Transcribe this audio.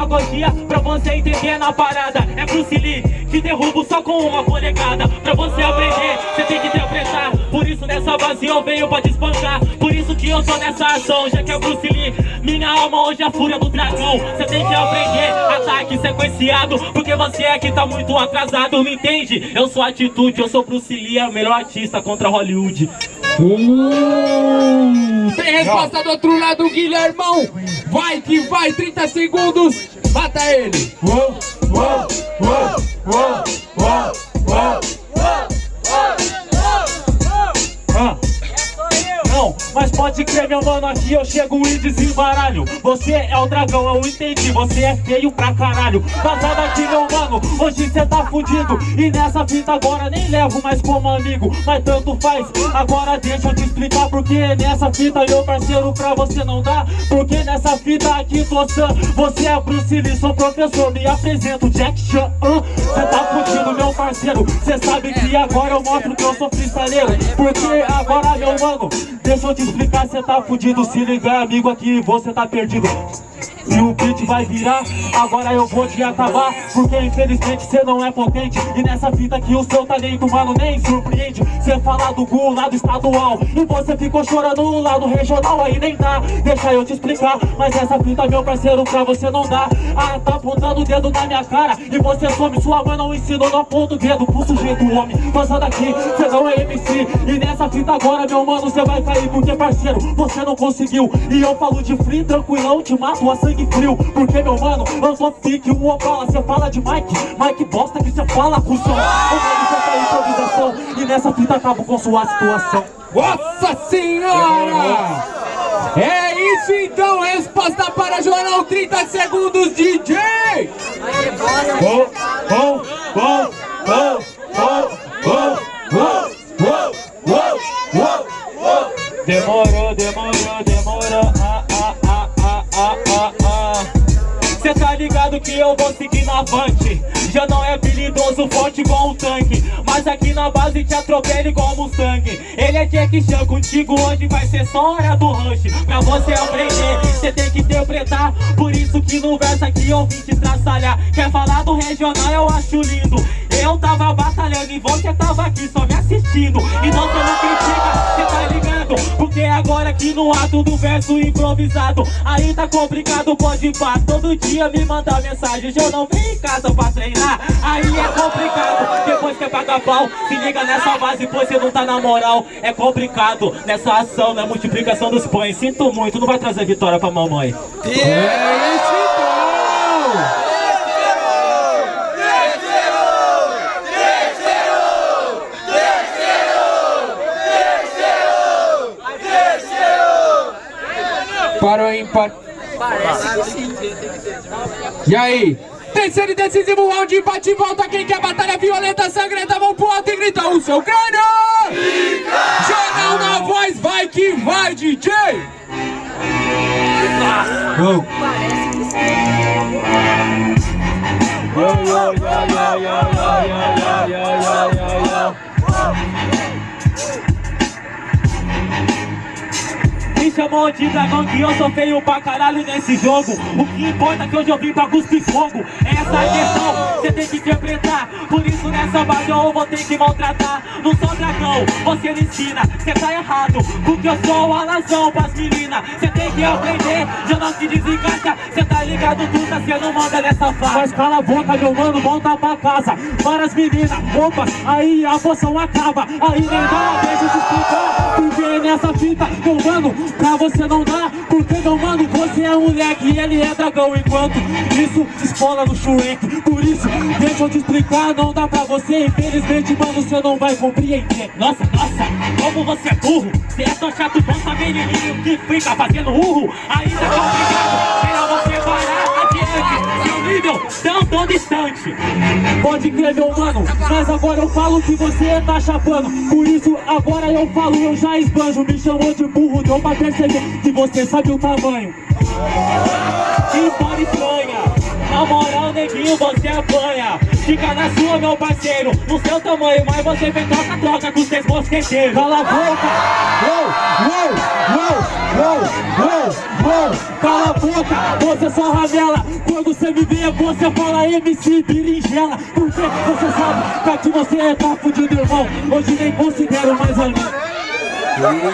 demagogia pra você entender na parada. É Bruce Lee, que derrubo só com uma polegada. Pra você aprender, você tem que interpretar. Por isso nessa base eu venho pra te espancar. Por isso que eu tô nessa ação, já que é Bruce Lee Minha alma hoje é a fúria do dragão. Você tem que aprender, ataque sequenciado. Porque você aqui tá muito atrasado, me entende? Eu sou atitude, eu sou Bruce Lee, é o melhor artista contra Hollywood. Uh, tem resposta do outro lado, Guilhermão. Vai que vai, 30 segundos. Mata ele. Uou, uou, uou, uou, mas pode crer, meu mano, aqui eu chego e desembaralho. Você é o dragão, eu entendi, você é feio pra caralho. Vazado aqui, meu mano, hoje cê tá fudido. E nessa fita agora nem levo mais como amigo Mas tanto faz, agora deixa eu te explicar Porque nessa fita, meu parceiro, pra você não dá. Porque nessa fita aqui, Tossan, você é Bruce Lee Sou professor, me apresento, Jack Chan. Cê tá fudido, parceiro. Cê sabe que agora eu mostro que eu sou freestyleiro Porque agora, meu mano Deixa eu te explicar, cê tá fudido Se ligar, amigo, aqui você tá perdido e o beat vai virar, agora eu vou te acabar. Porque infelizmente cê não é potente. E nessa fita que o seu talento, mano, nem surpreende. Cê fala do Gu, lado estadual. E você ficou chorando no lado regional Aí nem dá, deixa eu te explicar Mas essa fita, meu parceiro, pra você não dá. Ah, tá apontando o dedo na minha cara. E você some, sua mãe não ensinou, não aponta o dedo Pro sujeito homem, passando aqui, cê não é MC E nessa fita agora, meu mano, cê vai cair Porque parceiro, você não conseguiu. E eu falo de free, tranquilão, te mato a sangue frio Porque meu mano, eu sou pique, um obala Cê fala de Mike, Mike bosta que cê fala com som O mano, cê tá improvisação E nessa fita acabo com sua situação Nossa senhora! É isso então, resposta para Joanão, 30 segundos, DJ! Oh, oh, oh, oh, oh, oh, oh, oh, oh, oh, oh. Demorou, demorou, demorou ah, ah, ah, ah, ah, ah. Cê tá ligado que eu vou seguir na avante. Já não é habilidoso, forte igual um tanque. Mas aqui na base te atropela igual um Mustang. Ele é Jack Chan, contigo hoje vai ser só hora do rush. Pra você aprender, cê tem que interpretar. Por isso que no verso aqui eu vim te traçalhar. Quer falar do regional, eu acho lindo Eu tava batalhando e você tava aqui só me assistindo. Então cê não critica, cê tá ligado? Porque agora aqui no ato do verso improvisado Aí tá complicado, pode pá Todo dia me mandar mensagem. Eu não venho em casa pra treinar Aí é complicado. Depois quer pagar pau Se liga nessa base, pois você não tá na moral. É complicado Nessa ação, na multiplicação dos pães. Sinto muito, não vai trazer vitória pra mamãe. É Para o ímpar. E aí? Terceiro e decisivo round, empate e volta. Quem quer batalha violenta, sangrenta, mão pro alto e grita o seu crânio! Jornal na voz, vai que vai, DJ! Go! Chamou de dragão que eu sou feio pra caralho nesse jogo. O que importa é que hoje eu vim pra cuspir fogo. É essa a questão, cê tem que interpretar. Por isso nessa base eu vou ter que maltratar. Não sou dragão, você me ensina. Cê tá errado, porque eu sou a razão pras meninas. Cê tem que aprender, já não se desencaixa. Cê tá ligado, tu tá cê não manda nessa fase. Mas cala a boca meu mano, volta pra casa. Várias meninas, roupas, aí a poção acaba. Aí nem dá, deixa eu te explicar Nessa fita, meu mano Pra você não dá, porque meu mano, você é moleque e ele é dragão Enquanto isso escola no Shrek. Por isso, deixa eu te explicar, não dá pra você. Infelizmente, mano, você não vai compreender. Nossa, nossa, como você é burro. Você é tão chato, bom saber menino que fica fazendo urro. Tá complicado, melhor tão distante Pode crer, meu mano, mas agora eu falo que você tá chapando. Por isso, agora eu falo, eu já esbanjo. Me chamou de burro, deu pra perceber que você sabe o tamanho na moral, neguinho, você apanha. Fica na sua, meu parceiro. No seu tamanho, mas você vem troca-troca com seus mosqueteiros. Cala a boca. Uou, uou, uou, uou, uou, Cala a boca, você só ramela Quando você me vê, você fala MC berinjela. Porque você sabe que aqui você é tá fudido, irmão. Hoje nem considero mais amigo